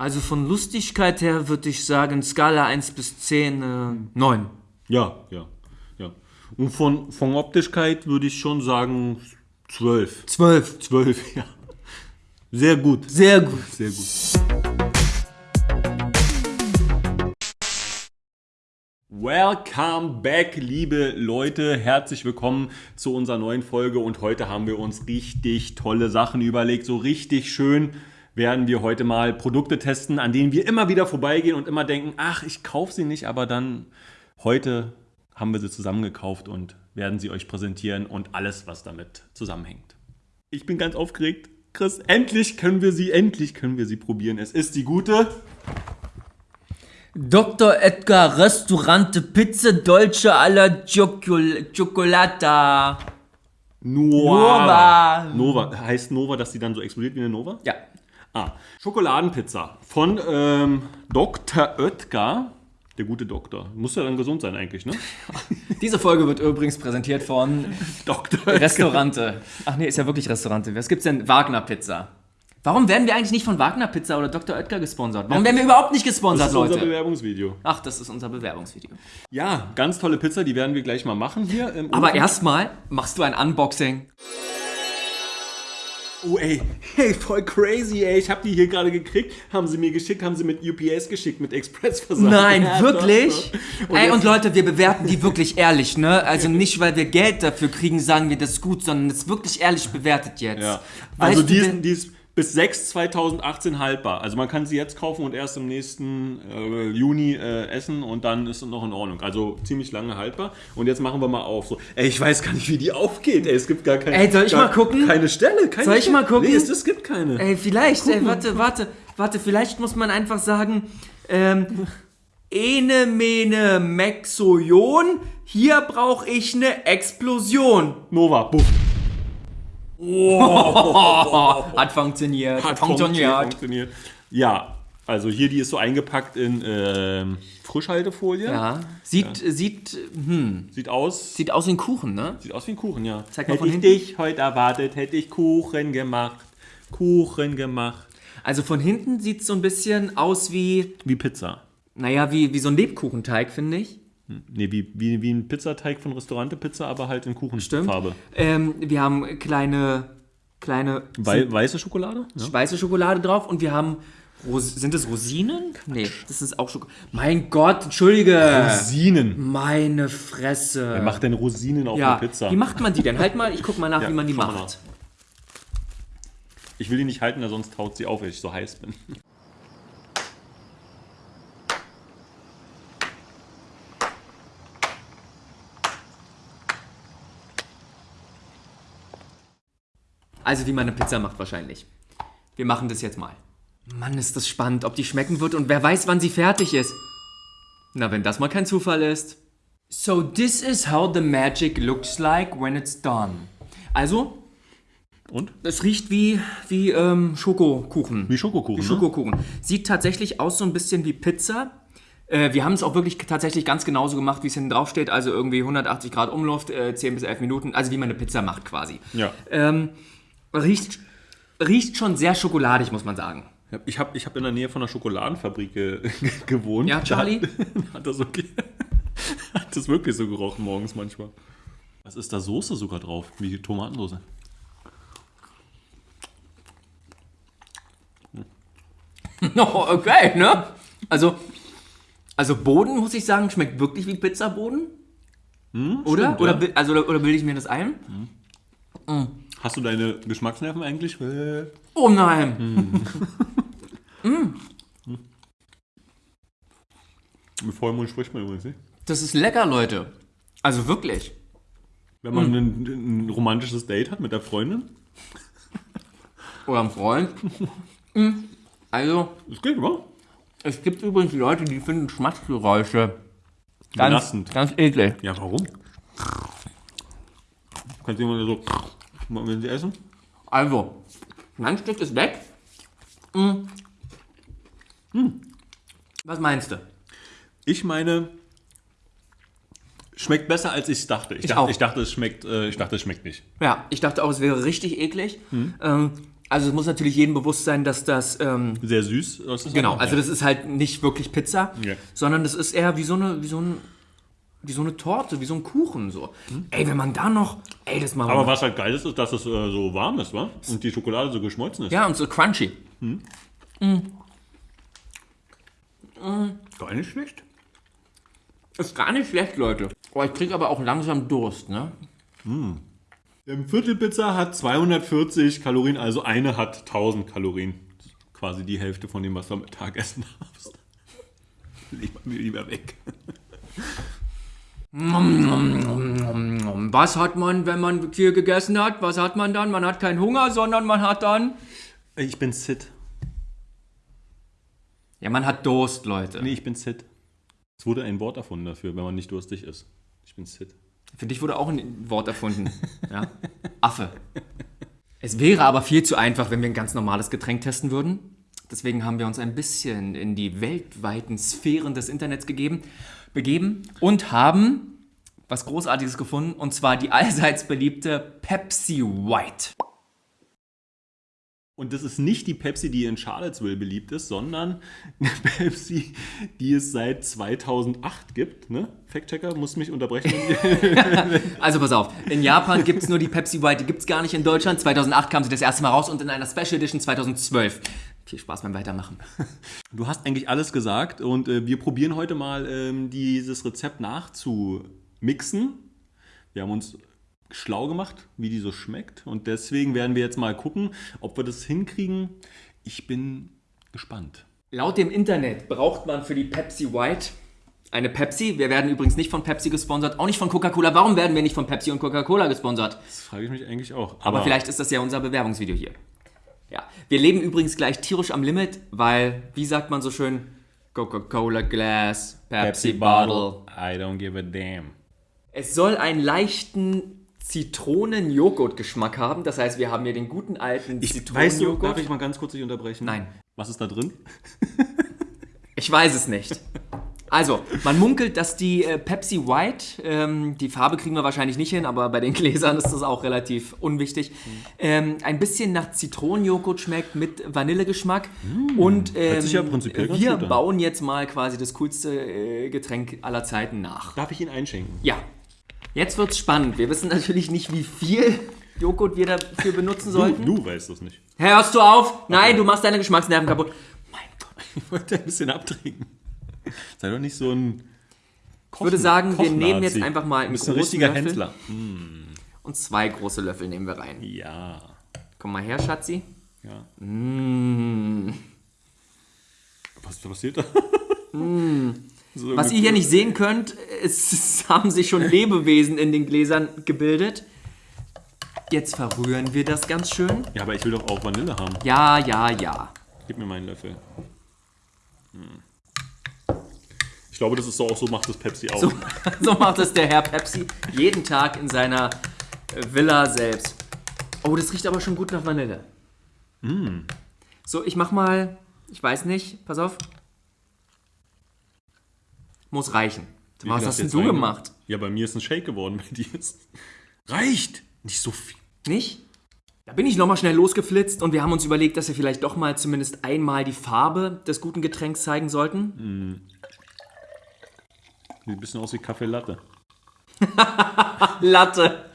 Also von Lustigkeit her würde ich sagen, Skala 1 bis 10, äh, 9. Ja, ja, ja. Und von, von Optischkeit würde ich schon sagen 12. 12. 12, ja. Sehr gut. Sehr gut. Sehr gut. Welcome back, liebe Leute. Herzlich willkommen zu unserer neuen Folge. Und heute haben wir uns richtig tolle Sachen überlegt. So richtig schön werden wir heute mal Produkte testen, an denen wir immer wieder vorbeigehen und immer denken, ach, ich kaufe sie nicht, aber dann heute haben wir sie zusammengekauft und werden sie euch präsentieren und alles, was damit zusammenhängt. Ich bin ganz aufgeregt. Chris, endlich können wir sie, endlich können wir sie probieren. Es ist die gute Dr. Edgar Restaurante Pizza Dolce alla Ciocol Cioccolata. Nova. Nova. Heißt Nova, dass die dann so explodiert wie eine Nova? Ja. Ah, Schokoladenpizza von ähm, Dr. Oetker. Der gute Doktor. Muss ja dann gesund sein eigentlich, ne? Diese Folge wird übrigens präsentiert von Dr. Oetker. Restaurante. Ach nee, ist ja wirklich Restaurante. Was gibt's denn? Wagner Pizza. Warum werden wir eigentlich nicht von Wagner Pizza oder Dr. Oetker gesponsert? Warum werden wir überhaupt nicht Das gesponsert, ist unser Leute? Bewerbungsvideo. Ach, das ist unser Bewerbungsvideo. Ja, ganz tolle Pizza, die werden wir gleich mal machen hier. Im Aber erstmal machst du ein Unboxing. Oh ey, hey, voll crazy, ey. Ich habe die hier gerade gekriegt. Haben sie mir geschickt, haben sie mit UPS geschickt, mit Expressversand. Nein, Ja, wirklich? doch, doch. Ey, jetzt- und Leute, wir bewerten die wirklich ehrlich, ne? Also nicht, weil wir Geld dafür kriegen, sagen wir das gut, sondern es ist wirklich ehrlich bewertet jetzt. Ja. Also die ist, die ist bis 6 2018 haltbar. Also man kann sie jetzt kaufen und erst im nächsten äh, Juni äh, essen und dann ist es noch in Ordnung. Also ziemlich lange haltbar. Und jetzt machen wir mal auf. So, ey, ich weiß gar nicht, wie die aufgeht. Ey, es gibt gar keine. Ey, soll ich gar, mal gucken? Keine Stelle. Keine Soll ich Stelle. mal gucken? Nee, es, es gibt keine. Ey, vielleicht, ey, warte, warte, warte, vielleicht muss man einfach sagen, ähm, Ene mene Mexojon, hier brauche ich eine Explosion. Nova, buff. Hat funktioniert. Hat funktioniert. Ja, also hier, die ist so eingepackt in ähm, Frischhaltefolie. Ja, sieht, sieht, hm, Sieht aus. sieht aus wie ein Kuchen, ne? Sieht aus wie ein Kuchen, ja. Zeig mal hätte ich hinten. dich heute erwartet, hätte ich Kuchen gemacht. Kuchen gemacht. Also von hinten sieht es so ein bisschen aus wie, Wie Pizza. naja, wie, wie so ein Lebkuchenteig, finde ich. Nee, wie, wie, wie ein Pizzateig von Restaurante-Pizza, aber halt in Kuchenfarbe. Ähm, wir haben kleine, kleine Wei weiße Schokolade? Ja. weiße Schokolade drauf und wir haben. Ros sind das Rosinen? Nee, das ist auch Schokolade. Mein Gott, entschuldige. Rosinen. Meine Fresse. Wer macht denn Rosinen auf ja, eine Pizza? wie macht man die denn? Halt mal, ich guck mal nach, Ja, wie man die macht. Ich will die nicht halten, sonst taut sie auf, weil ich so heiß bin. Also wie man eine Pizza macht wahrscheinlich. Wir machen das jetzt mal. Mann, ist das spannend, ob die schmecken wird und wer weiß, wann sie fertig ist. Na, wenn das mal kein Zufall ist. So this is how the magic looks like when it's done. Also, Und? es riecht wie, wie ähm, Schokokuchen. Wie Schokokuchen. Wie ne? Schokokuchen. Sieht tatsächlich aus so ein bisschen wie Pizza. Äh, wir haben es auch wirklich tatsächlich ganz genauso gemacht, wie es hinten drauf steht. Also irgendwie 180 Grad Umluft, äh, 10 bis 11 Minuten. Also wie man eine Pizza macht quasi. Ja. Ähm, riecht, riecht schon sehr schokoladig, muss man sagen. Ich habe ich hab in der Nähe von einer Schokoladenfabrik ge gewohnt. Ja, Charlie? Da hat, das wirklich, hat das wirklich so gerochen morgens manchmal. Was ist da Soße sogar drauf? Wie Tomatensoße. Oh, okay, ne? Also, also Boden, muss ich sagen, schmeckt wirklich wie Pizzaboden. oder? stimmt, oder, ja. also, oder, oder bilde ich mir das ein? Hast du deine Geschmacksnerven eigentlich? Äh, Oh nein! Mit Vollmond spricht man übrigens nicht. Das ist lecker, Leute. Also wirklich. Wenn man ein, ein romantisches Date hat mit der Freundin, Oder ein Freund. Mm. Also, das geht, oder? es gibt übrigens Leute, die finden Schmatzgeräusche ganz, Belastend. ganz eklig. Ja, warum? Kannst du jemand so, wenn sie essen? Also, mein Stück ist weg. Mm. Was meinst du? Ich meine, schmeckt besser als ich dachte. Ich, Ich dachte, auch. ich dachte, es schmeckt, äh, ich dachte, es schmeckt nicht. Ja, ich dachte auch, es wäre richtig eklig. Ähm, Also es muss natürlich jedem bewusst sein, dass das ähm, Sehr süß. Ist genau, also das ist halt nicht wirklich Pizza, Ja. sondern das ist eher wie so eine wie so ein wie so eine Torte, wie so ein Kuchen so. Ey, wenn man da noch, ey, das machen wir Aber was halt geil ist, ist, dass es äh, so warm ist, wa? Und die Schokolade so geschmolzen ist. Ja, und so crunchy. Gar nicht schlecht. Ist gar nicht schlecht, Leute. Oh, ich krieg aber auch langsam Durst, ne? Eine Viertelpizza hat 240 Kalorien, also eine hat 1000 Kalorien. Quasi die Hälfte von dem, was du am Tag essen darfst. Leg mal mir lieber weg. Was hat man, wenn man viel gegessen hat? Was hat man dann? Man hat keinen Hunger, sondern man hat dann. Ich bin Sid. Ja, man hat Durst, Leute. Nee, ich bin Sid. Es wurde ein Wort erfunden dafür, wenn man nicht durstig ist. Ich bin Sid. Für dich wurde auch ein Wort erfunden. Ja? Affe. Es wäre aber viel zu einfach, wenn wir ein ganz normales Getränk testen würden. Deswegen haben wir uns ein bisschen in die weltweiten Sphären des Internets gegeben, begeben und haben was Großartiges gefunden, und zwar die allseits beliebte Pepsi White. Und das ist nicht die Pepsi, die in Charlottesville beliebt ist, sondern eine Pepsi, die es seit 2008 gibt. Ne? Fact-Checker muss mich unterbrechen. Also pass auf, in Japan gibt es nur die Pepsi White, die gibt es gar nicht in Deutschland. 2008 kam sie das erste Mal raus und in einer Special Edition 2012. Viel Spaß beim Weitermachen. Du hast eigentlich alles gesagt und äh, wir probieren heute mal ähm, dieses Rezept nachzumixen. Wir haben uns schlau gemacht, wie die so schmeckt und deswegen werden wir jetzt mal gucken, ob wir das hinkriegen. Ich bin gespannt. Laut dem Internet braucht man für die Pepsi White eine Pepsi. Wir werden übrigens nicht von Pepsi gesponsert, auch nicht von Coca-Cola. Warum werden wir nicht von Pepsi und Coca-Cola gesponsert? Das frage ich mich eigentlich auch. Aber vielleicht ist das ja unser Bewerbungsvideo hier. Ja, wir leben übrigens gleich tierisch am Limit, weil, wie sagt man so schön, Coca-Cola Glass, Pepsi, Bottle. I don't give a damn. Es soll einen leichten Zitronen-Joghurt-Geschmack haben. Das heißt, wir haben hier den guten alten Zitronen-Joghurt. darf ich mal ganz kurz dich unterbrechen? Nein. Was ist da drin? Ich weiß es nicht. Also, man munkelt, dass die äh, Pepsi White, ähm, die Farbe kriegen wir wahrscheinlich nicht hin, aber bei den Gläsern ist das auch relativ unwichtig, ähm, ein bisschen nach Zitronenjoghurt schmeckt mit Vanillegeschmack. Und ähm, ja wir bauen jetzt mal quasi das coolste äh, Getränk aller Zeiten nach. Darf ich ihn einschenken? Ja, jetzt wird's spannend. Wir wissen natürlich nicht, wie viel Joghurt wir dafür benutzen Du, sollten. du weißt das nicht. Hörst du auf? Nein, du machst deine Geschmacksnerven kaputt. Mein Gott. Ich wollte ein bisschen abtrinken. Sei doch nicht so ein. Ich würde sagen, wir nehmen jetzt einfach mal einen Du bist ein richtiger Löffel. Händler. Und zwei große Löffel nehmen wir rein. Ja. Komm mal her, Schatzi. ja. Mm. Was passiert da? So Was ihr hier nicht sehen könnt, es, es haben sich schon Lebewesen in den Gläsern gebildet. Jetzt verrühren wir das ganz schön. Ja, aber ich will doch auch Vanille haben. Ja, ja, ja. Gib mir meinen Löffel. Hm. Ich glaube, das ist so auch so, macht das Pepsi auch. So, so macht es der Herr Pepsi jeden Tag in seiner äh, Villa selbst. Oh, das riecht aber schon gut nach Vanille. So, ich mach mal, ich weiß nicht, pass auf. Muss reichen. Wie Was hast denn du rein? gemacht? Ja, bei mir ist ein Shake geworden, bei dir ist. Reicht! Nicht so viel. Nicht? Da bin ich nochmal schnell losgeflitzt und wir haben uns überlegt, dass wir vielleicht doch mal zumindest einmal die Farbe des guten Getränks zeigen sollten. Sieht ein bisschen aus wie Kaffee Latte. Latte.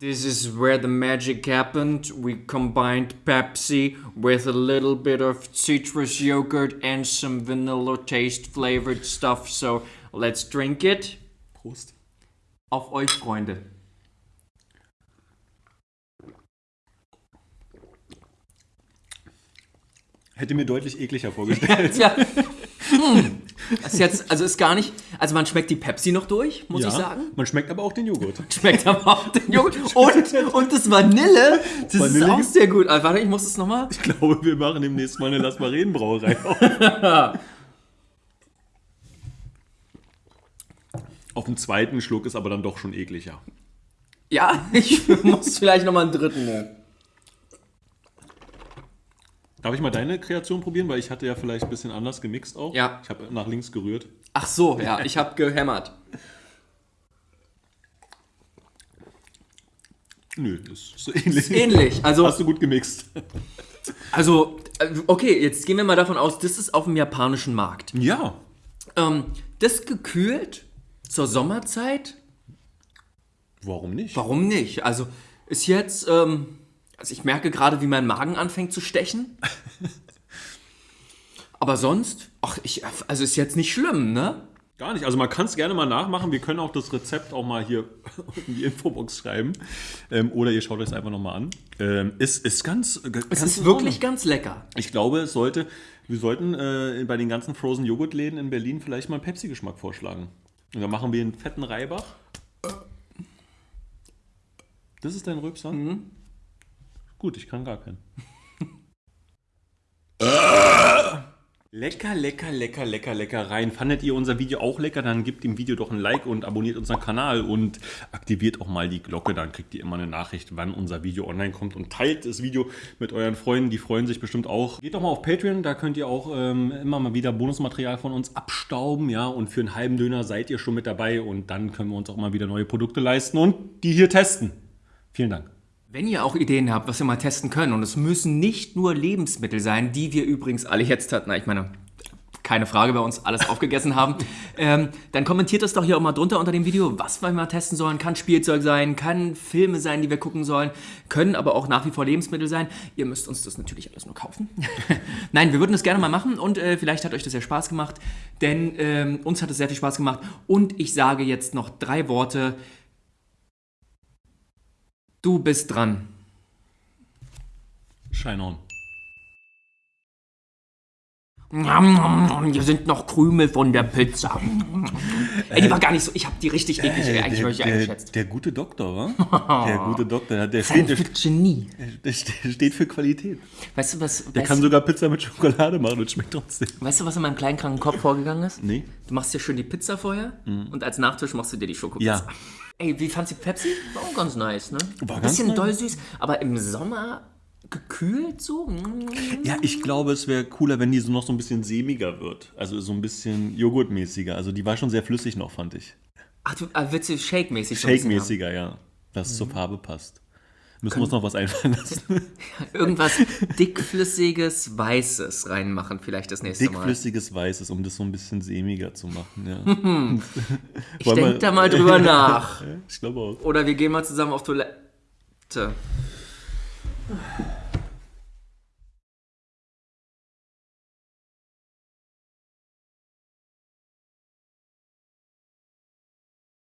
This is where the magic happened. We combined Pepsi with a little bit of citrus yogurt and some vanilla taste flavored stuff. So let's drink it. Prost. Auf euch, Freunde. Hätte mir deutlich ekliger vorgestellt. Ja. Hm. Das ist jetzt, also ist gar nicht, also man schmeckt die Pepsi noch durch, muss ja, ich sagen. Man schmeckt aber auch den Joghurt. Schmeckt aber auch den Joghurt. Und, und das Vanille, das Vanille ist auch sehr gut. Ah, Warte, ich muss das nochmal. Ich glaube, wir machen demnächst mal eine Lass mal reden Brauerei auf. Auf dem zweiten Schluck ist aber dann doch schon ekliger. Ja, ich muss vielleicht nochmal einen dritten nehmen. Darf ich mal deine Kreation probieren? Weil ich hatte ja vielleicht ein bisschen anders gemixt auch. Ja. Ich habe nach links gerührt. Ach so, ja, ich habe gehämmert. Nö, ist so ähnlich. Ähnlich. Also, Hast du gut gemixt. also, äh, okay, jetzt gehen wir mal davon aus, das ist auf dem japanischen Markt. Ja. Ähm, das gekühlt zur Sommerzeit, Warum nicht? warum nicht? Also, ist jetzt, ähm, also ich merke gerade, wie mein Magen anfängt zu stechen. Aber sonst, ach, ich, also ist jetzt nicht schlimm, ne? Gar nicht. Also man kann es gerne mal nachmachen. Wir können auch das Rezept auch mal hier in die Infobox schreiben. Ähm, oder ihr schaut euch es einfach nochmal an. Ähm, ist, ist ganz. Es ist wirklich ganz lecker. Ich glaube, es sollte, wir sollten äh, bei den ganzen Frozen Joghurt-Läden in Berlin vielleicht mal einen Pepsi-Geschmack vorschlagen. Und dann machen wir einen fetten Reibach. Das ist dein Rülpser? Gut, ich kann gar keinen. Lecker, lecker, lecker, lecker, lecker rein. Fandet ihr unser Video auch lecker? Dann gebt dem Video doch ein Like und abonniert unseren Kanal und aktiviert auch mal die Glocke. Dann kriegt ihr immer eine Nachricht, wann unser Video online kommt und teilt das Video mit euren Freunden. Die freuen sich bestimmt auch. Geht doch mal auf Patreon, da könnt ihr auch ähm, immer mal wieder Bonusmaterial von uns abstauben. Ja, und für einen halben Döner seid ihr schon mit dabei und dann können wir uns auch mal wieder neue Produkte leisten und die hier testen. Vielen Dank. Wenn ihr auch Ideen habt, was wir mal testen können, und es müssen nicht nur Lebensmittel sein, die wir übrigens alle jetzt hatten, na, ich meine, keine Frage, bei uns alles aufgegessen haben, ähm, dann kommentiert das doch hier auch mal drunter unter dem Video, was wir mal testen sollen. Kann Spielzeug sein, kann Filme sein, die wir gucken sollen, können aber auch nach wie vor Lebensmittel sein. Ihr müsst uns das natürlich alles nur kaufen. Nein, wir würden das gerne mal machen und äh, vielleicht hat euch das ja Spaß gemacht, denn ähm, uns hat es sehr viel Spaß gemacht. Und ich sage jetzt noch drei Worte. Du bist dran. Shine on. Hier sind noch Krümel von der Pizza. Ey, die war gar nicht so. Ich habe die richtig eklig Äh, eigentlich der, eingeschätzt. der gute Doktor, wa? Der gute Doktor, der, steht, der, Genie. der steht für Qualität. Weißt du, was, Der kann sogar Pizza mit Schokolade machen und schmeckt trotzdem. weißt du, was in meinem kleinen kranken Kopf vorgegangen ist? Nee. Du machst dir schön die Pizza vorher und als Nachtisch machst du dir die Schokopizza. Ja. Ey, wie fandst du Pepsi? War auch ganz nice, ne? War Ein bisschen nice. doll süß, aber im Sommer gekühlt so. Ja, ich glaube, es wäre cooler, wenn die so noch so ein bisschen sämiger wird. Also so ein bisschen Joghurtmäßiger. Also die war schon sehr flüssig noch, fand ich. Ach, du äh, willst du Shake-mäßig? Shake-mäßiger, ja. Dass es zur Farbe passt. Müssen wir uns noch was einfallen lassen. Irgendwas dickflüssiges, weißes reinmachen vielleicht das nächste Mal. Dickflüssiges Weißes, um das so ein bisschen sämiger zu machen, ja. Ich Wollen wir- denk da mal drüber nach. Ich glaube auch. Oder wir gehen mal zusammen auf Toilette.